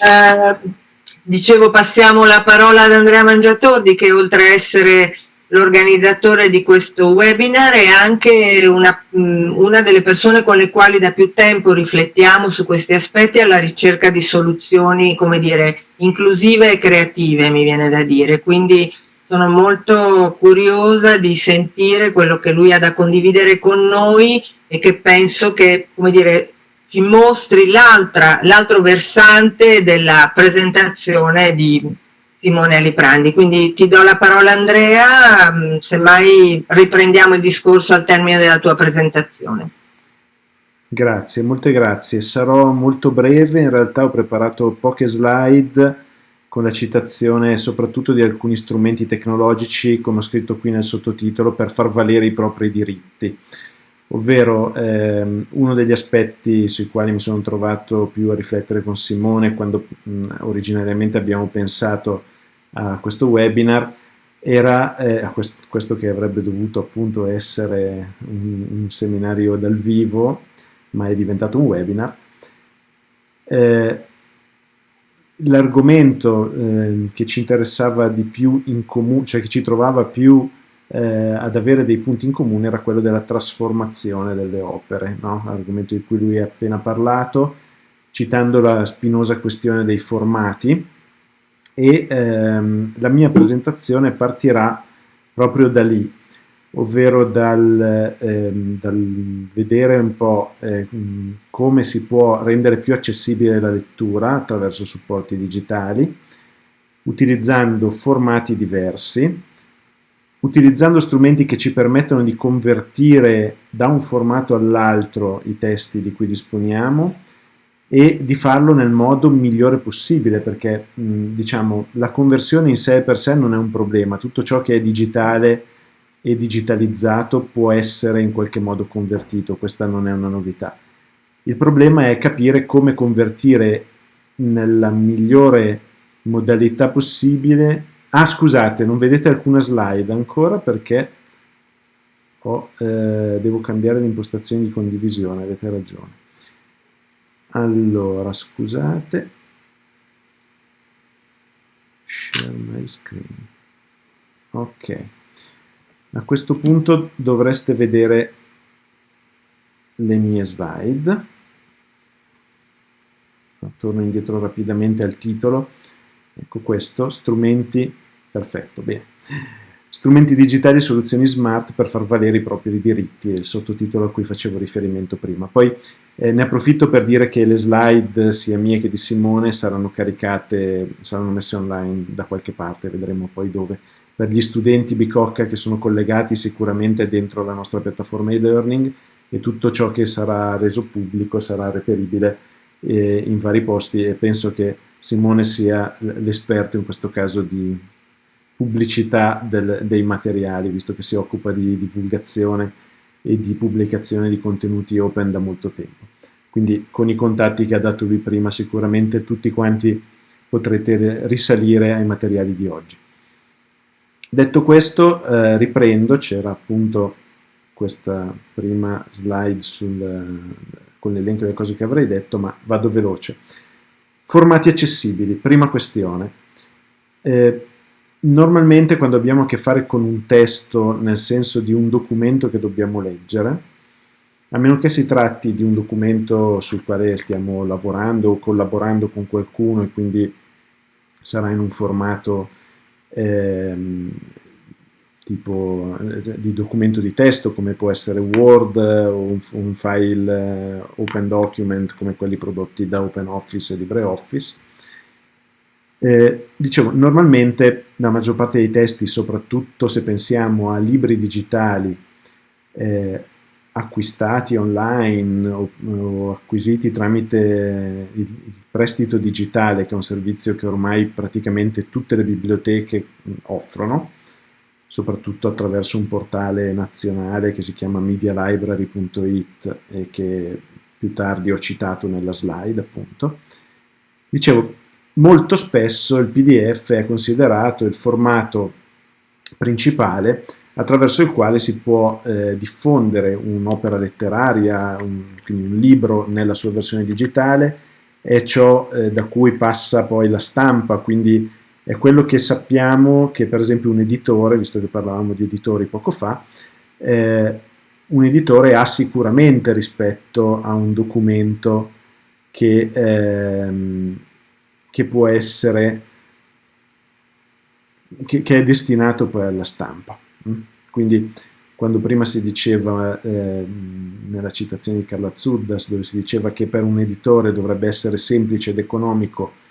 Eh, dicevo, passiamo la parola ad Andrea Mangiatordi che oltre a essere l'organizzatore di questo webinar è anche una, una, delle persone con le quali da più tempo riflettiamo su questi aspetti alla ricerca di soluzioni, come dire, inclusive e creative, mi viene da dire. Quindi sono molto curiosa di sentire quello che lui ha da condividere con noi e che penso che, come dire, ci mostri l'altro versante della presentazione di Simone Aliprandi. Quindi ti do la parola Andrea, mm, semmai riprendiamo il discorso al termine della tua presentazione. Grazie, molte grazie. Sarò molto breve, in realtà ho preparato poche slide con la citazione soprattutto di alcuni strumenti tecnologici, come ho scritto qui nel sottotitolo, per far valere i propri diritti ovvero ehm, uno degli aspetti sui quali mi sono trovato più a riflettere con Simone quando mh, originariamente abbiamo pensato a questo webinar era eh, questo, questo, che avrebbe dovuto appunto essere un, un, seminario dal vivo ma è diventato un webinar. Eh, l'argomento eh, che ci interessava di più in comune, cioè che ci trovava più eh, ad avere dei punti in comune era quello della trasformazione delle opere, no? argomento di cui lui ha appena parlato, citando la spinosa questione dei formati e ehm, la mia presentazione partirà proprio da lì, ovvero dal, ehm, dal vedere un po' eh, come si può rendere più accessibile la lettura attraverso supporti digitali, utilizzando formati diversi, utilizzando strumenti che ci permettono di convertire da un formato all'altro i testi di cui disponiamo e di farlo nel modo migliore possibile perché diciamo la conversione in sé per sé non è un problema, tutto ciò che è digitale e digitalizzato può essere in qualche modo convertito, questa non è una novità. Il problema è capire come convertire nella migliore modalità possibile Ah, scusate, non vedete alcuna slide ancora perché ho, eh, devo cambiare l'impostazione di condivisione, avete ragione. Allora, scusate. Share my screen. Ok. A questo punto dovreste vedere le mie slide. Torno indietro rapidamente al titolo Ecco questo, strumenti, perfetto, bene. Strumenti digitali e soluzioni smart per far valere i propri diritti, il sottotitolo a cui facevo riferimento prima. Poi eh, ne approfitto per dire che le slide, sia mie che di Simone, saranno caricate, saranno messe online da qualche parte, vedremo poi dove. Per gli studenti Bicocca che sono collegati sicuramente dentro la nostra piattaforma e-learning e tutto ciò che sarà reso pubblico sarà reperibile eh, in vari posti e penso che Simone sia l'esperto in questo caso di pubblicità del, dei materiali, visto che si occupa di divulgazione e di pubblicazione di contenuti open da molto tempo. Quindi con i contatti che ha dato lui prima sicuramente tutti quanti potrete risalire ai materiali di oggi. Detto questo eh, riprendo, c'era appunto questa prima slide sul, con l'elenco delle cose che avrei detto, ma vado veloce. Formati accessibili, prima questione. Eh, normalmente quando abbiamo a che fare con un testo, nel senso di un documento che dobbiamo leggere, a meno che si tratti di un documento sul quale stiamo lavorando o collaborando con qualcuno e quindi sarà in un formato ehm, tipo eh, di documento di testo come può essere Word o un, un file eh, Open Document come quelli prodotti da OpenOffice e LibreOffice. Eh, dicevo, normalmente la maggior parte dei testi, soprattutto se pensiamo a libri digitali eh, acquistati online o, o, acquisiti tramite il prestito digitale, che è un servizio che ormai praticamente tutte le biblioteche offrono, soprattutto attraverso un portale nazionale che si chiama medialibrary.it e che più tardi ho citato nella slide appunto. Dicevo, molto spesso il PDF è considerato il formato principale attraverso il quale si può eh, diffondere un'opera letteraria, un, quindi un libro nella sua versione digitale, è ciò eh, da cui passa poi la stampa, quindi è quello che sappiamo che per esempio un editore, visto che parlavamo di editori poco fa, eh, un editore ha sicuramente rispetto a un documento che, ehm, che può essere, che, che, è destinato poi alla stampa. Mm? Quindi quando prima si diceva eh, nella citazione di Carla Zuddas, dove si diceva che per un editore dovrebbe essere semplice ed economico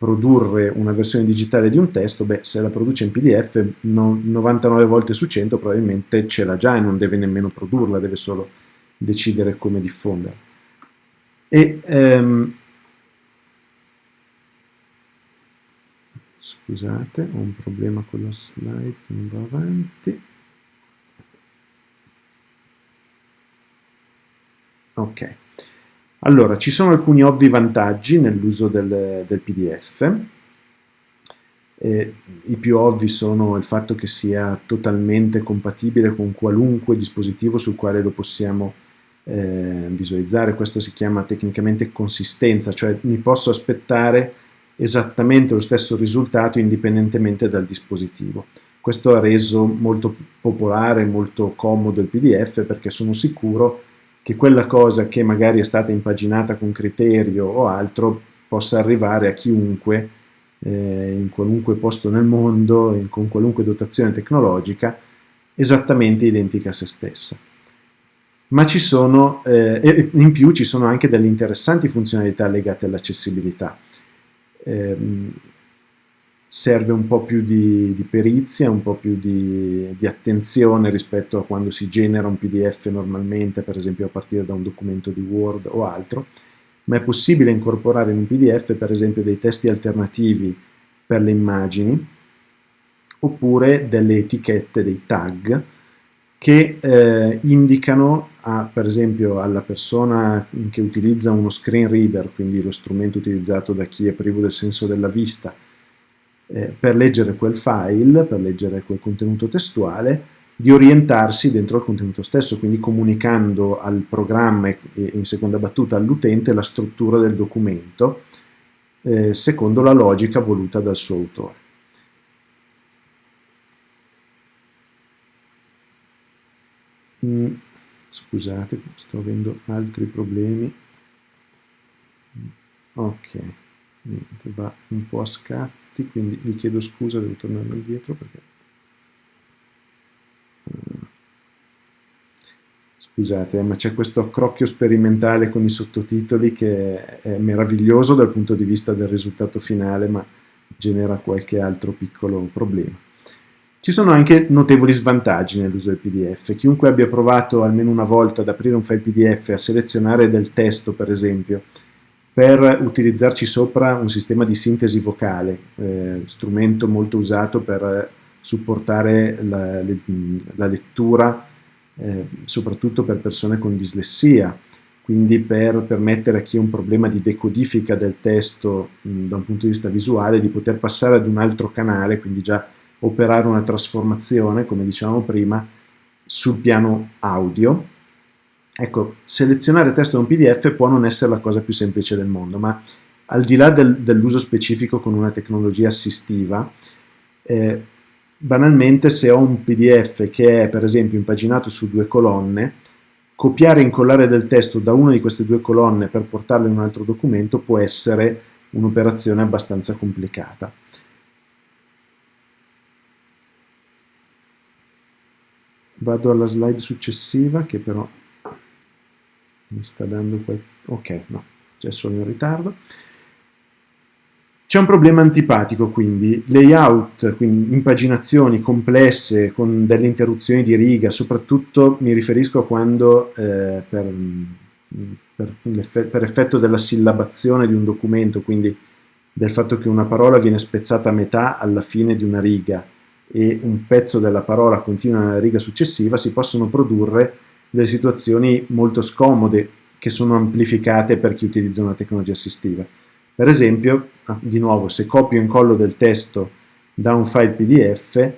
produrre una versione digitale di un testo, beh, se la produce in PDF, no, 99 volte su 100 probabilmente ce l'ha già e non deve nemmeno produrla, deve solo decidere come diffonderla. E, ehm, scusate, ho un problema con la slide che non va avanti. Ok. Allora, ci sono alcuni ovvi vantaggi nell'uso del, del, PDF. Eh, I più ovvi sono il fatto che sia totalmente compatibile con qualunque dispositivo sul quale lo possiamo eh, visualizzare. Questo si chiama tecnicamente consistenza, cioè mi posso aspettare esattamente lo stesso risultato indipendentemente dal dispositivo. Questo ha reso molto popolare, molto comodo il PDF perché sono sicuro che quella cosa che magari è stata impaginata con criterio o altro possa arrivare a chiunque eh, in qualunque posto nel mondo, in, con qualunque dotazione tecnologica, esattamente identica a se stessa. Ma ci sono, eh, in più ci sono anche delle interessanti funzionalità legate all'accessibilità. Eh, serve un po' più di, di perizia, un po' più di, di, attenzione rispetto a quando si genera un PDF normalmente, per esempio a partire da un documento di Word o altro, ma è possibile incorporare in un PDF per esempio dei testi alternativi per le immagini, oppure delle etichette, dei tag, che eh, indicano a, per esempio alla persona che utilizza uno screen reader, quindi lo strumento utilizzato da chi è privo del senso della vista, eh, per leggere quel file, per leggere quel contenuto testuale, di orientarsi dentro al contenuto stesso, quindi comunicando al programma e in seconda battuta all'utente la struttura del documento eh, secondo la logica voluta dal suo autore. Mm, scusate, sto avendo altri problemi. Ok, va un po' a scatto tutti, quindi vi chiedo scusa, devo tornare indietro perché... Eh, scusate, eh, ma c'è questo accrocchio sperimentale con i sottotitoli che è meraviglioso dal punto di vista del risultato finale, ma genera qualche altro piccolo problema. Ci sono anche notevoli svantaggi nell'uso del PDF. Chiunque abbia provato almeno una volta ad aprire un file PDF a selezionare del testo, per esempio, per utilizzarci sopra un sistema di sintesi vocale, eh, strumento molto usato per supportare la, la lettura, eh, soprattutto per persone con dislessia, quindi per permettere a chi ha un problema di decodifica del testo mh, da un punto di vista visuale di poter passare ad un altro canale, quindi già operare una trasformazione, come dicevamo prima, sul piano audio, Ecco, selezionare testo da un PDF può non essere la cosa più semplice del mondo, ma al di là del, dell'uso specifico con una tecnologia assistiva, eh, banalmente se ho un PDF che è per esempio impaginato su due colonne, copiare e incollare del testo da una di queste due colonne per portarlo in un altro documento può essere un'operazione abbastanza complicata. Vado alla slide successiva che però mi sta dando quel... ok, no, c'è solo in ritardo. C'è un problema antipatico quindi, layout, quindi impaginazioni complesse con delle interruzioni di riga, soprattutto mi riferisco a quando eh, per, per, per effetto della sillabazione di un documento, quindi del fatto che una parola viene spezzata a metà alla fine di una riga e un pezzo della parola continua nella riga successiva, si possono produrre delle situazioni molto scomode che sono amplificate per chi utilizza una tecnologia assistiva. Per esempio, ah, di nuovo, se copio e incollo del testo da un file PDF,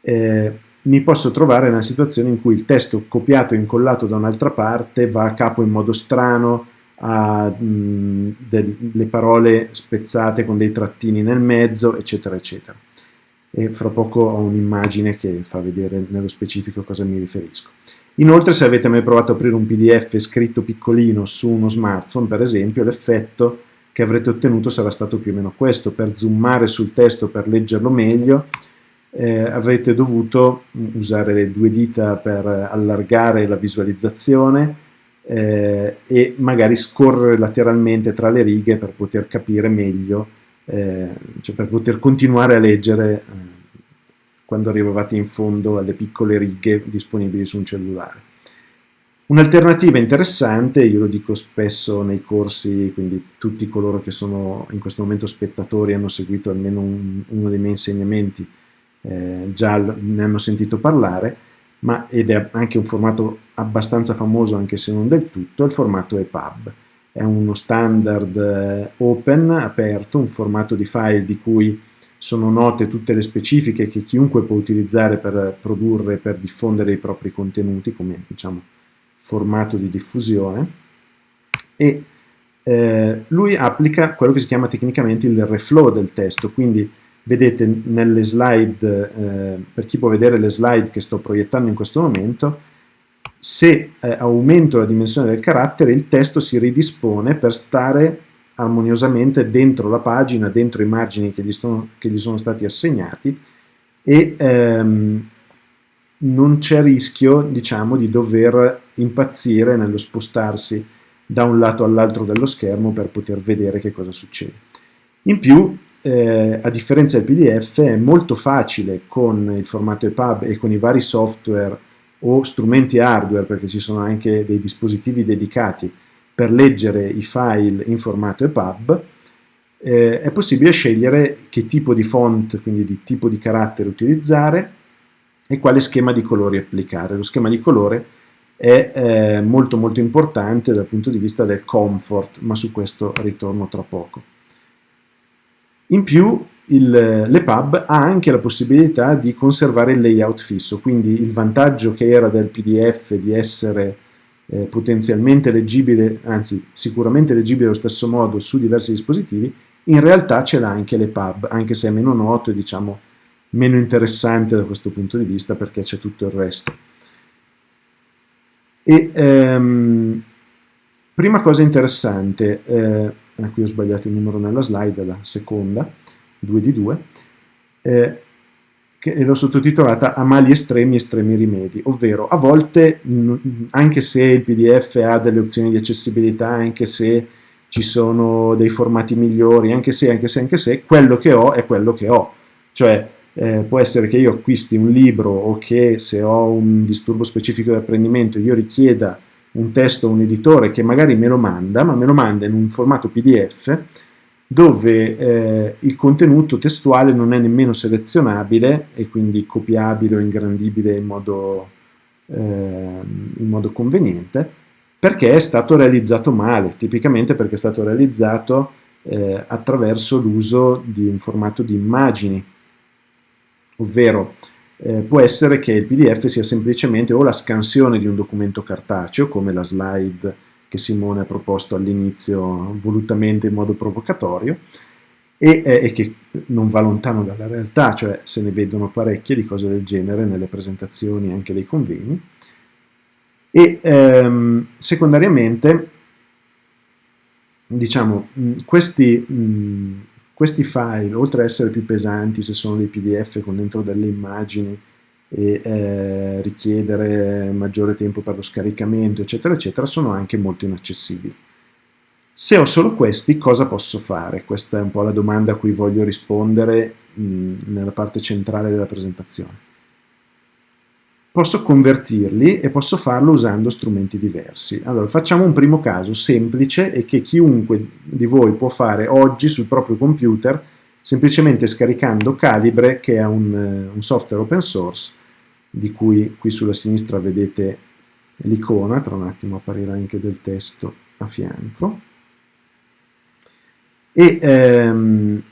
eh, mi posso trovare nella situazione in cui il testo copiato e incollato da un'altra parte va a capo in modo strano, ha mh, delle parole spezzate con dei trattini nel mezzo, eccetera, eccetera. E fra poco ho un'immagine che fa vedere nello specifico a cosa mi riferisco. Inoltre se avete mai provato ad aprire un pdf scritto piccolino su uno smartphone, per esempio, l'effetto che avrete ottenuto sarà stato più o meno questo. Per zoomare sul testo, per leggerlo meglio, eh, avrete dovuto usare le due dita per allargare la visualizzazione eh, e magari scorrere lateralmente tra le righe per poter capire meglio, eh, cioè per poter continuare a leggere eh, quando arrivavate in fondo alle piccole righe disponibili su un cellulare. Un'alternativa interessante, io lo dico spesso nei corsi, quindi tutti coloro che sono in questo momento spettatori hanno seguito almeno un, uno dei miei insegnamenti, eh, già ne hanno sentito parlare, ma ed è anche un formato abbastanza famoso anche se non del tutto, il formato EPUB. È uno standard eh, open, aperto, un formato di file di cui sono note tutte le specifiche che chiunque può utilizzare per produrre, per diffondere i propri contenuti, come diciamo formato di diffusione, e eh, lui applica quello che si chiama tecnicamente il reflow del testo, quindi vedete nelle slide, eh, per chi può vedere le slide che sto proiettando in questo momento, se eh, aumento la dimensione del carattere il testo si ridispone per stare armoniosamente dentro la pagina, dentro i margini che gli, sono, che gli sono stati assegnati e ehm, non c'è rischio diciamo, di dover impazzire nello spostarsi da un lato all'altro dello schermo per poter vedere che cosa succede. In più eh, a differenza del PDF, è molto facile con il formato EPUB e con i vari software o strumenti hardware, perché ci sono anche dei dispositivi dedicati per leggere i file in formato EPUB, eh, è possibile scegliere che tipo di font, quindi di tipo di carattere utilizzare e quale schema di colori applicare. Lo schema di colore è eh, molto molto importante dal punto di vista del comfort, ma su questo ritorno tra poco. In più l'EPUB ha anche la possibilità di conservare il layout fisso, quindi il vantaggio che era del PDF di essere eh, potenzialmente leggibile, anzi sicuramente leggibile allo stesso modo su diversi dispositivi, in realtà ce l'ha anche l'EPUB, anche se è meno noto e diciamo meno interessante da questo punto di vista perché c'è tutto il resto. E, ehm, prima cosa interessante, eh, a cui ho sbagliato il numero nella slide, la seconda, 2 di 2, eh, che l'ho sottotitolata A mali estremi, estremi rimedi, ovvero a volte, anche se il PDF ha delle opzioni di accessibilità, anche se ci sono dei formati migliori, anche se, anche se, anche se, quello che ho è quello che ho. Cioè, eh, può essere che io acquisti un libro o che se ho un disturbo specifico di apprendimento io richieda un testo a un editore che magari me lo manda, ma me lo manda in un formato PDF dove eh, il contenuto testuale non è nemmeno selezionabile e quindi copiabile o ingrandibile in modo, eh, in modo conveniente, perché è stato realizzato male, tipicamente perché è stato realizzato eh, attraverso l'uso di un formato di immagini, ovvero eh, può essere che il PDF sia semplicemente o la scansione di un documento cartaceo, come la slide che Simone ha proposto all'inizio volutamente in modo provocatorio, e, eh, e, che non va lontano dalla realtà, cioè se ne vedono parecchie di cose del genere nelle presentazioni anche dei convegni, e ehm, secondariamente diciamo questi mh, questi file, oltre ad essere più pesanti se sono dei pdf con dentro delle immagini e eh, richiedere maggiore tempo per lo scaricamento, eccetera, eccetera, sono anche molto inaccessibili. Se ho solo questi, cosa posso fare? Questa è un po' la domanda a cui voglio rispondere mh, nella parte centrale della presentazione posso convertirli e posso farlo usando strumenti diversi. Allora, facciamo un primo caso semplice e che chiunque di voi può fare oggi sul proprio computer semplicemente scaricando Calibre, che è un, eh, un software open source, di cui qui sulla sinistra vedete l'icona, tra un attimo apparirà anche del testo a fianco. E ehm,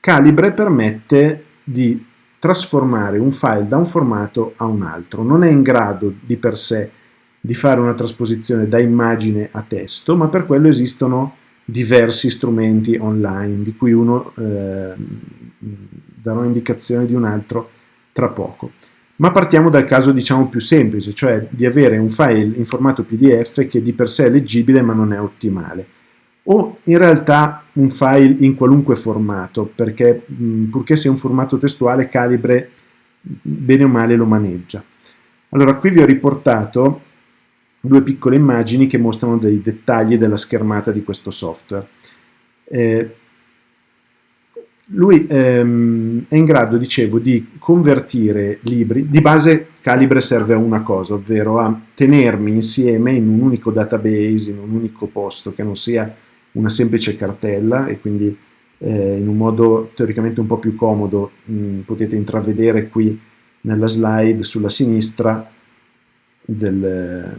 Calibre permette di trasformare un file da un formato a un altro. Non è in grado di per sé di fare una trasposizione da immagine a testo, ma per quello esistono diversi strumenti online, di cui uno eh, darò indicazione di un altro tra poco. Ma partiamo dal caso diciamo più semplice, cioè di avere un file in formato PDF che di per sé è leggibile ma non è ottimale. O in realtà un file in qualunque formato, perché mh, purché sia un formato testuale Calibre bene o male lo maneggia. Allora qui vi ho riportato due piccole immagini che mostrano dei dettagli della schermata di questo software. Eh, lui ehm, è in grado, dicevo, di convertire libri, di base Calibre serve a una cosa, ovvero a tenermi insieme in un unico database, in un unico posto, che non sia una semplice cartella e quindi eh, in un modo teoricamente un po' più comodo mh, potete intravedere qui nella slide sulla sinistra del,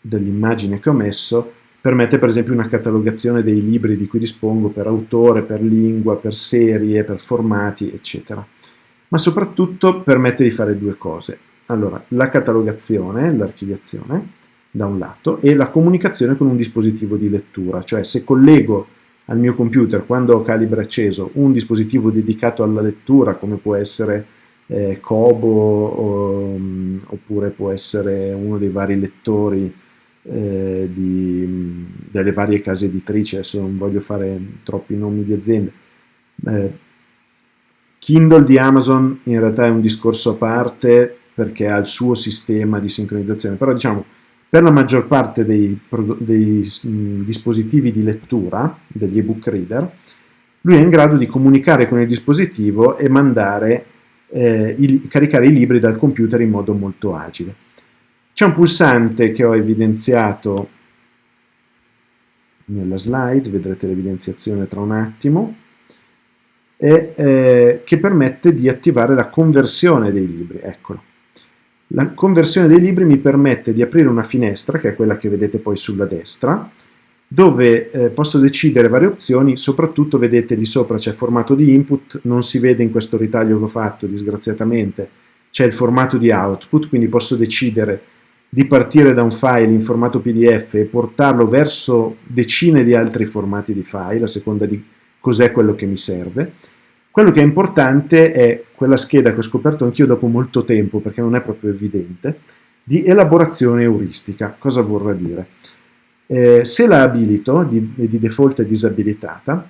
dell'immagine che ho messo permette per esempio una catalogazione dei libri di cui dispongo per autore, per lingua, per serie, per formati, eccetera. Ma soprattutto permette di fare due cose. Allora, la catalogazione, l'archiviazione, da un lato, e la comunicazione con un dispositivo di lettura, cioè se collego al mio computer, quando ho Calibre acceso, un dispositivo dedicato alla lettura, come può essere eh, Kobo, o, oppure può essere uno dei vari lettori eh, di, delle varie case editrici, adesso non voglio fare troppi nomi di aziende. Eh, Kindle di Amazon in realtà è un discorso a parte perché ha il suo sistema di sincronizzazione, però diciamo per la maggior parte dei, dei mh, dispositivi di lettura, degli ebook reader, lui è in grado di comunicare con il dispositivo e mandare, eh, il, caricare i libri dal computer in modo molto agile. C'è un pulsante che ho evidenziato nella slide, vedrete l'evidenziazione tra un attimo, e, eh, che permette di attivare la conversione dei libri, eccolo. La conversione dei libri mi permette di aprire una finestra, che è quella che vedete poi sulla destra, dove eh, posso decidere varie opzioni, soprattutto vedete lì sopra c'è formato di input, non si vede in questo ritaglio che ho fatto disgraziatamente, c'è il formato di output, quindi posso decidere di partire da un file in formato PDF e portarlo verso decine di altri formati di file, a seconda di cos'è quello che mi serve. Quello che è importante è quella scheda che ho scoperto anch'io dopo molto tempo, perché non è proprio evidente, di elaborazione euristica. Cosa vorrà dire? Eh, se la abilito, di, di default è disabilitata,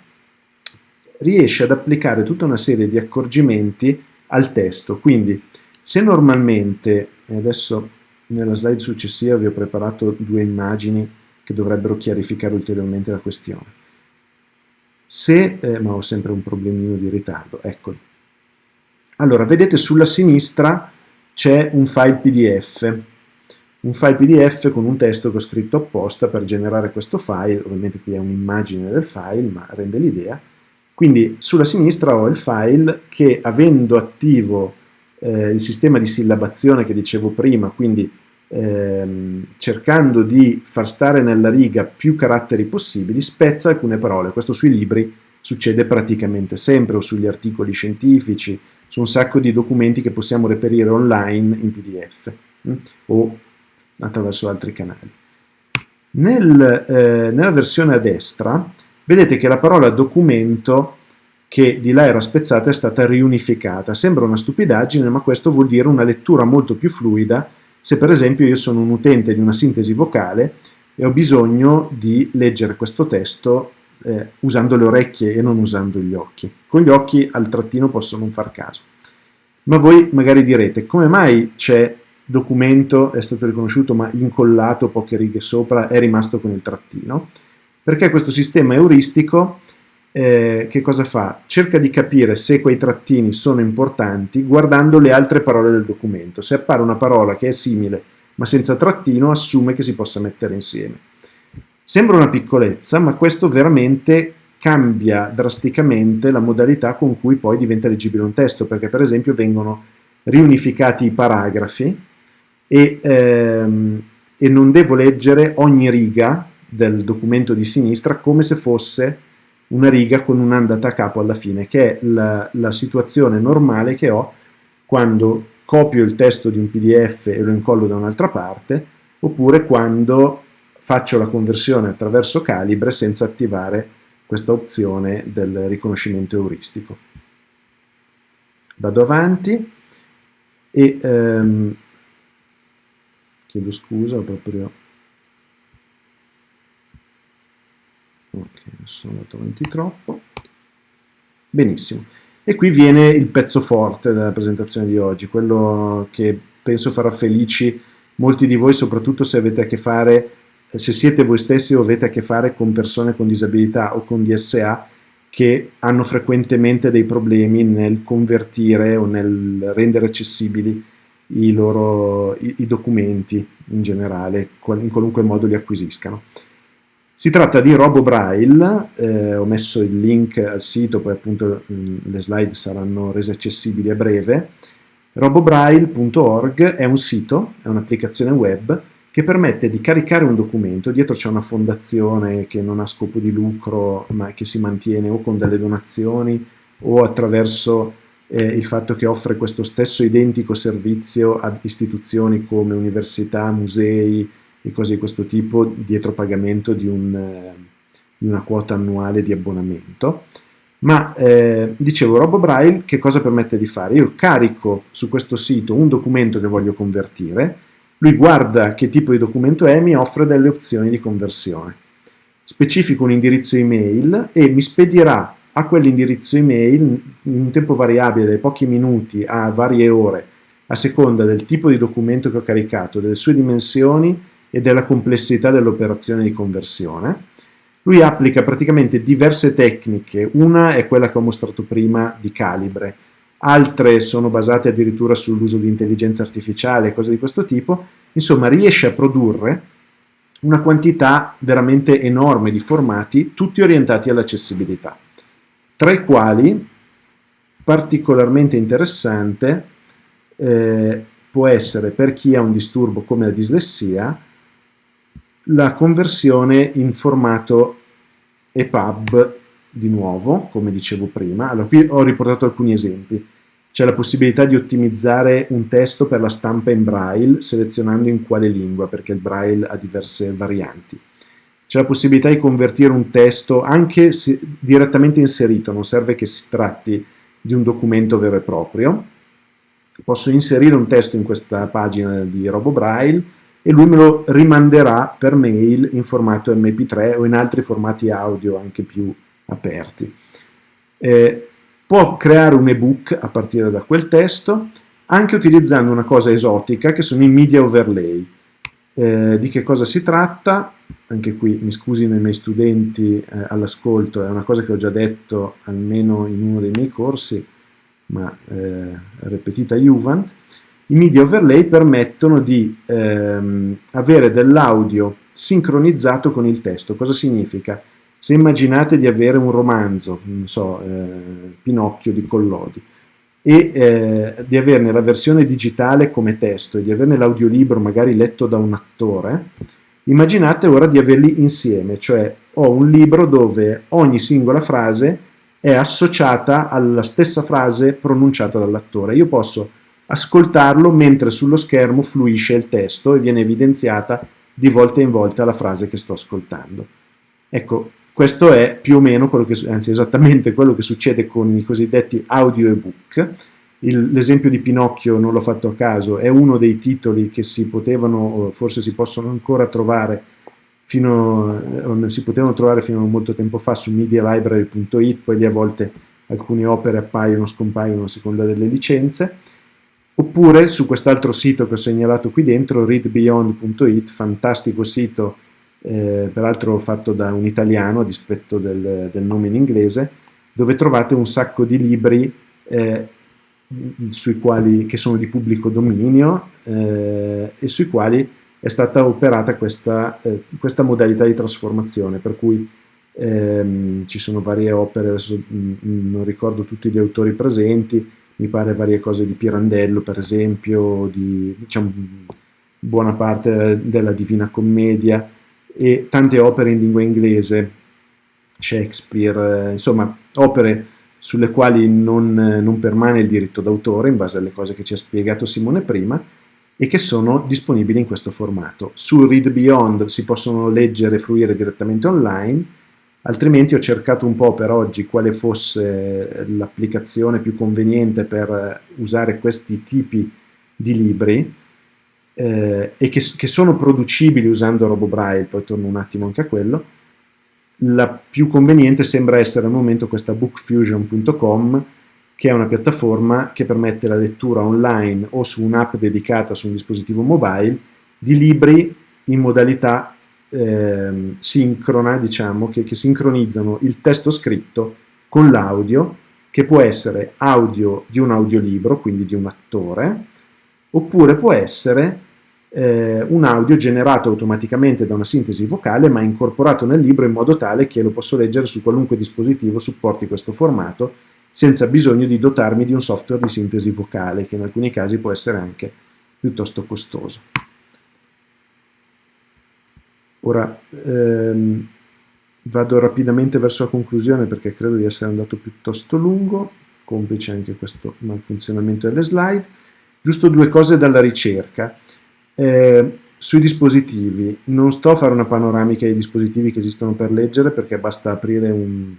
riesce ad applicare tutta una serie di accorgimenti al testo. Quindi, se normalmente, adesso nella slide successiva vi ho preparato due immagini che dovrebbero chiarificare ulteriormente la questione. Se, eh, ma ho sempre un problemino di ritardo, eccoli. Allora, vedete sulla sinistra c'è un file PDF, un file PDF con un testo che ho scritto apposta per generare questo file, ovviamente qui è un'immagine del file, ma rende l'idea. Quindi sulla sinistra ho il file che avendo attivo eh, il sistema di sillabazione che dicevo prima, quindi ehm, cercando di far stare nella riga più caratteri possibili, spezza alcune parole. Questo sui libri succede praticamente sempre, o sugli articoli scientifici, su un sacco di documenti che possiamo reperire online in PDF hm? o attraverso altri canali. Nel, eh, nella versione a destra vedete che la parola documento che di là era spezzata è stata riunificata. Sembra una stupidaggine, ma questo vuol dire una lettura molto più fluida se per esempio io sono un utente di una sintesi vocale e ho bisogno di leggere questo testo eh, usando le orecchie e non usando gli occhi. Con gli occhi al trattino posso non far caso. Ma voi magari direte, come mai c'è documento, è stato riconosciuto ma incollato poche righe sopra, è rimasto con il trattino? Perché questo sistema euristico eh, che cosa fa? Cerca di capire se quei trattini sono importanti guardando le altre parole del documento. Se appare una parola che è simile ma senza trattino, assume che si possa mettere insieme. Sembra una piccolezza, ma questo veramente cambia drasticamente la modalità con cui poi diventa leggibile un testo, perché per esempio vengono riunificati i paragrafi e, ehm, e non devo leggere ogni riga del documento di sinistra come se fosse una riga con un'andata a capo alla fine, che è la, la situazione normale che ho quando copio il testo di un PDF e lo incollo da un'altra parte, oppure quando faccio la conversione attraverso Calibre senza attivare questa opzione del riconoscimento euristico. Vado avanti e ehm, chiedo scusa, ho proprio ok, sono andato avanti troppo benissimo e qui viene il pezzo forte della presentazione di oggi quello che penso farà felici molti di voi soprattutto se avete a che fare se siete voi stessi o avete a che fare con persone con disabilità o con DSA che hanno frequentemente dei problemi nel convertire o nel rendere accessibili i loro i, i documenti in generale, in qualunque modo li acquisiscano. Si tratta di RoboBraille, eh, ho messo il link al sito, poi appunto mh, le slide saranno rese accessibili a breve. robobraille.org è un sito, è un'applicazione web che permette di caricare un documento, dietro c'è una fondazione che non ha scopo di lucro ma che si mantiene o con delle donazioni o attraverso eh, il fatto che offre questo stesso identico servizio ad istituzioni come università, musei e cose di questo tipo dietro pagamento di, un, eh, di una quota annuale di abbonamento. Ma eh, dicevo, RoboBraille che cosa permette di fare? Io carico su questo sito un documento che voglio convertire, lui guarda che tipo di documento è e mi offre delle opzioni di conversione. Specifico un indirizzo email e mi spedirà a quell'indirizzo email in un tempo variabile dai pochi minuti a varie ore a seconda del tipo di documento che ho caricato, delle sue dimensioni e della complessità dell'operazione di conversione. Lui applica praticamente diverse tecniche, una è quella che ho mostrato prima di calibre, altre sono basate addirittura sull'uso di intelligenza artificiale, cose di questo tipo, insomma riesce a produrre una quantità veramente enorme di formati, tutti orientati all'accessibilità, tra i quali particolarmente interessante eh, può essere per chi ha un disturbo come la dislessia la conversione in formato EPUB di nuovo, come dicevo prima, allora qui ho riportato alcuni esempi. C'è la possibilità di ottimizzare un testo per la stampa in braille selezionando in quale lingua, perché il braille ha diverse varianti. C'è la possibilità di convertire un testo anche direttamente inserito, non serve che si tratti di un documento vero e proprio. Posso inserire un testo in questa pagina di RoboBraille e lui me lo rimanderà per mail in formato MP3 o in altri formati audio anche più aperti. Eh, può creare un ebook a partire da quel testo, anche utilizzando una cosa esotica che sono i media overlay. Eh, di che cosa si tratta? Anche qui mi scusi nei miei studenti eh, all'ascolto, è una cosa che ho già detto almeno in uno dei miei corsi, ma eh, ripetita Juvent. I media overlay permettono di ehm, avere dell'audio sincronizzato con il testo. Cosa significa? Se immaginate di avere un romanzo, non so, eh, Pinocchio di Collodi, e eh, di averne la versione digitale come testo e di averne l'audiolibro magari letto da un attore, immaginate ora di averli insieme, cioè ho un libro dove ogni singola frase è associata alla stessa frase pronunciata dall'attore. Io posso ascoltarlo mentre sullo schermo fluisce il testo e viene evidenziata di volta in volta la frase che sto ascoltando. Ecco, questo è più o meno quello che, anzi esattamente quello che succede con i cosiddetti audio ebook. L'esempio di Pinocchio non l'ho fatto a caso, è uno dei titoli che si potevano, forse si possono ancora trovare fino, eh, si potevano trovare fino a molto tempo fa su medialibrary.it, poi a volte alcune opere appaiono, scompaiono a seconda delle licenze, oppure su quest'altro sito che ho segnalato qui dentro, readbeyond.it, fantastico sito eh, peraltro fatto da un italiano a dispetto del, del, nome in inglese, dove trovate un sacco di libri eh, quali, che sono di pubblico dominio eh, e sui quali è stata operata questa, eh, questa modalità di trasformazione, per cui ehm, ci sono varie opere, adesso mh, non ricordo tutti gli autori presenti, mi pare varie cose di Pirandello per esempio, di diciamo, buona parte della Divina Commedia, e tante opere in lingua inglese, Shakespeare, eh, insomma opere sulle quali non, non permane il diritto d'autore in base alle cose che ci ha spiegato Simone prima e che sono disponibili in questo formato. Su Read Beyond si possono leggere e fruire direttamente online, altrimenti ho cercato un po' per oggi quale fosse l'applicazione più conveniente per usare questi tipi di libri eh, e che, che, sono producibili usando RoboBraille, poi torno un attimo anche a quello. La più conveniente sembra essere al momento questa bookfusion.com che è una piattaforma che permette la lettura online o su un'app dedicata su un dispositivo mobile di libri in modalità eh, sincrona, diciamo, che, che sincronizzano il testo scritto con l'audio, che può essere audio di un audiolibro, quindi di un attore, oppure può essere eh, un audio generato automaticamente da una sintesi vocale ma incorporato nel libro in modo tale che lo posso leggere su qualunque dispositivo supporti questo formato senza bisogno di dotarmi di un software di sintesi vocale, che in alcuni casi può essere anche piuttosto costoso. Ora ehm, vado rapidamente verso la conclusione perché credo di essere andato piuttosto lungo, complice anche questo malfunzionamento delle slide. Giusto due cose dalla ricerca. Eh, sui dispositivi, non sto a fare una panoramica dei dispositivi che esistono per leggere perché basta aprire un,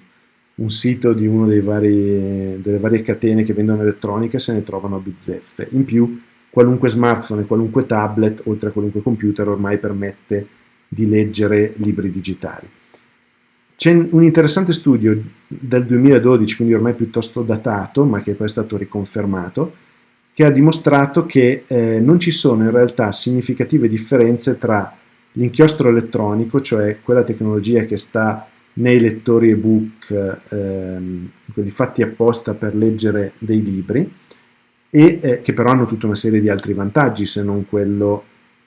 un sito di una delle varie catene che vendono elettronica e se ne trovano a bizzeffe. In più, qualunque smartphone e qualunque tablet, oltre a qualunque computer, ormai permette di leggere libri digitali. C'è un interessante studio del 2012, quindi ormai piuttosto datato, ma che poi è stato riconfermato, che ha dimostrato che eh, non ci sono in realtà significative differenze tra l'inchiostro elettronico, cioè quella tecnologia che sta nei lettori ebook, ehm, quelli fatti apposta per leggere dei libri, e eh, che però hanno tutta una serie di altri vantaggi se non quello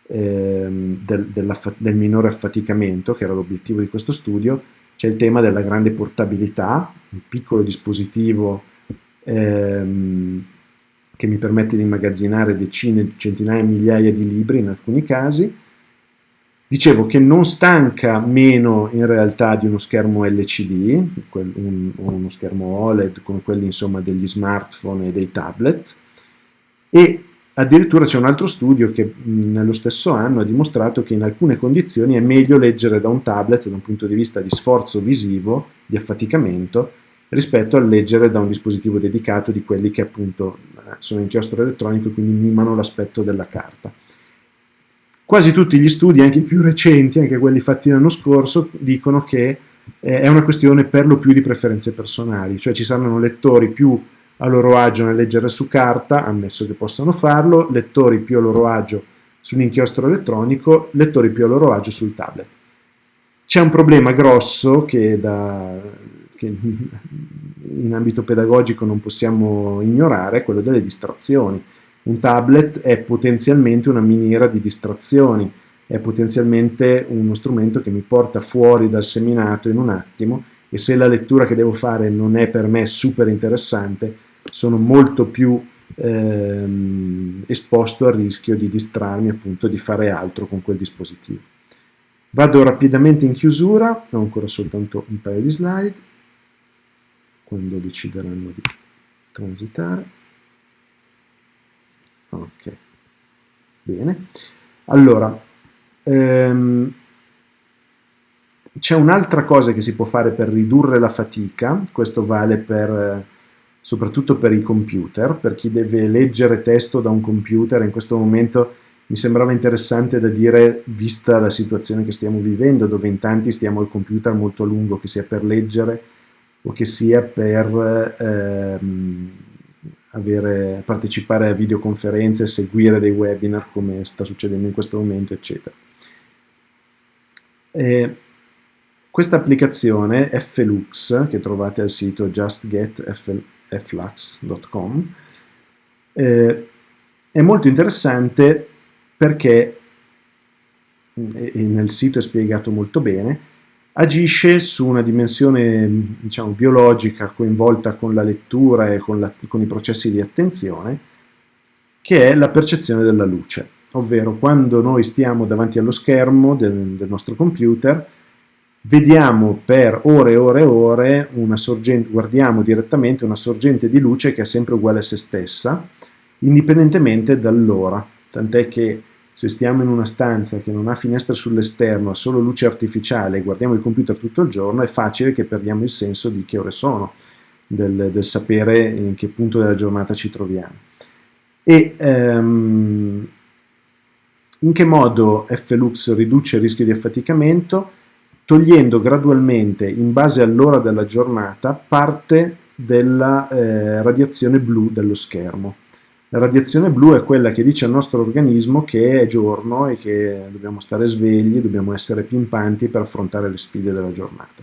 ehm, del, del, minore affaticamento, che era l'obiettivo di questo studio, c'è il tema della grande portabilità, un piccolo dispositivo ehm, che mi permette di immagazzinare decine, centinaia, migliaia di libri in alcuni casi, Dicevo che non stanca meno in realtà di uno schermo LCD, un, uno schermo OLED come quelli insomma degli smartphone e dei tablet. E addirittura c'è un altro studio che nello stesso anno ha dimostrato che in alcune condizioni è meglio leggere da un tablet da un punto di vista di sforzo visivo, di affaticamento, rispetto a leggere da un dispositivo dedicato di quelli che appunto sono inchiostro elettronico e quindi mimano l'aspetto della carta. Quasi tutti gli studi, anche i più recenti, anche quelli fatti l'anno scorso, dicono che eh, è una questione per lo più di preferenze personali, cioè ci saranno lettori più a loro agio nel leggere su carta, ammesso che possano farlo, lettori più a loro agio sull'inchiostro elettronico, lettori più a loro agio sul tablet. C'è un problema grosso che, da, che in ambito pedagogico non possiamo ignorare, quello delle distrazioni. Un tablet è potenzialmente una miniera di distrazioni, è potenzialmente uno strumento che mi porta fuori dal seminato in un attimo e se la lettura che devo fare non è per me super interessante, sono molto più ehm, esposto al rischio di distrarmi, appunto di fare altro con quel dispositivo. Vado rapidamente in chiusura, ho ancora soltanto un paio di slide, quando decideranno di transitare. Ok, bene. Allora, ehm, c'è un'altra cosa che si può fare per ridurre la fatica, questo vale per, soprattutto per i computer, per chi deve leggere testo da un computer, in questo momento mi sembrava interessante da dire, vista la situazione che stiamo vivendo, dove in tanti stiamo al computer molto a lungo, che sia per leggere o che sia per... Ehm, avere, partecipare a videoconferenze, seguire dei webinar come sta succedendo in questo momento, eccetera. E questa applicazione Flux, che trovate al sito justgetflux.com, eh, è molto interessante perché, e nel sito è spiegato molto bene, agisce su una dimensione diciamo, biologica coinvolta con la lettura e con, la, con i processi di attenzione, che è la percezione della luce, ovvero quando noi stiamo davanti allo schermo del, del nostro computer, vediamo per ore e ore e ore una sorgente, guardiamo direttamente una sorgente di luce che è sempre uguale a se stessa, indipendentemente dall'ora. tant'è che se stiamo in una stanza che non ha finestre sull'esterno, ha solo luce artificiale e guardiamo il computer tutto il giorno, è facile che perdiamo il senso di che ore sono, del, del sapere in che punto della giornata ci troviamo. E um, in che modo Flux riduce il rischio di affaticamento? Togliendo gradualmente, in base all'ora della giornata, parte della eh, radiazione blu dello schermo. La radiazione blu è quella che dice al nostro organismo che è giorno e che dobbiamo stare svegli, dobbiamo essere pimpanti per affrontare le sfide della giornata.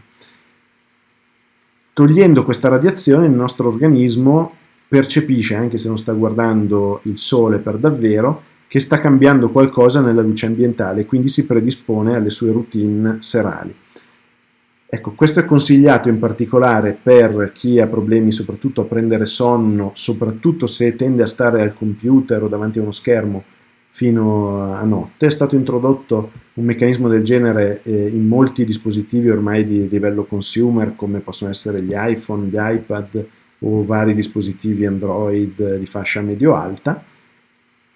Togliendo questa radiazione il nostro organismo percepisce, anche se non sta guardando il sole per davvero, che sta cambiando qualcosa nella luce ambientale e quindi si predispone alle sue routine serali. Ecco, questo è consigliato in particolare per chi ha problemi soprattutto a prendere sonno, soprattutto se tende a stare al computer o davanti a uno schermo fino a notte. È stato introdotto un meccanismo del genere eh, in molti dispositivi ormai di livello consumer, come possono essere gli iPhone, gli iPad o vari dispositivi Android di fascia medio-alta,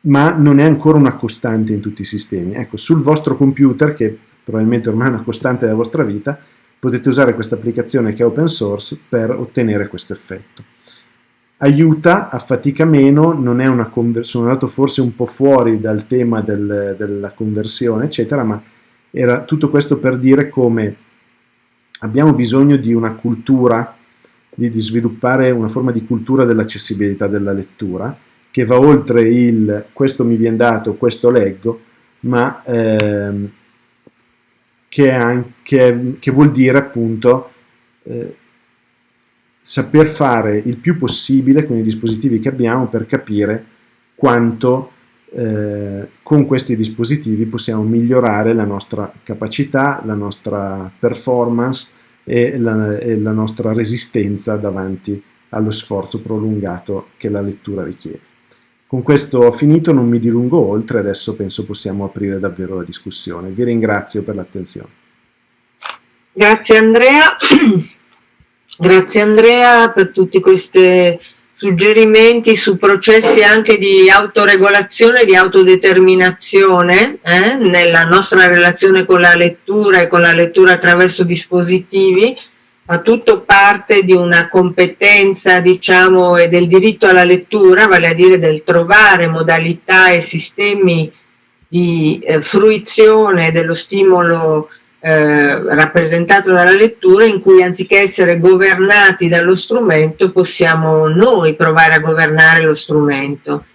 ma non è ancora una costante in tutti i sistemi. Ecco, sul vostro computer, che probabilmente ormai è una costante della vostra vita, potete usare questa applicazione che è open source per ottenere questo effetto. Aiuta, affatica meno, non è una sono andato forse un po' fuori dal tema del, della conversione, eccetera, ma era tutto questo per dire come abbiamo bisogno di una cultura, di, di sviluppare una forma di cultura dell'accessibilità della lettura, che va oltre il questo mi viene dato, questo leggo, ma ehm, che, anche, che vuol dire appunto eh, saper fare il più possibile con i dispositivi che abbiamo per capire quanto eh, con questi dispositivi possiamo migliorare la nostra capacità, la nostra performance e la, e la nostra resistenza davanti allo sforzo prolungato che la lettura richiede. Con questo ho finito, non mi dilungo oltre, adesso penso possiamo aprire davvero la discussione. Vi ringrazio per l'attenzione. Grazie Andrea, grazie Andrea per tutti questi suggerimenti su processi anche di autoregolazione e di autodeterminazione eh, nella nostra relazione con la lettura e con la lettura attraverso dispositivi fa tutto parte di una competenza, diciamo, e del diritto alla lettura, vale a dire del trovare modalità e sistemi di eh, fruizione dello stimolo eh, rappresentato dalla lettura in cui anziché essere governati dallo strumento possiamo noi provare a governare lo strumento.